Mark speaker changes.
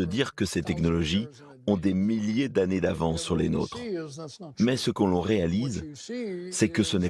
Speaker 1: de dire que ces technologies ont des milliers d'années d'avance sur les nôtres. Mais ce que l'on réalise, c'est que ce n'est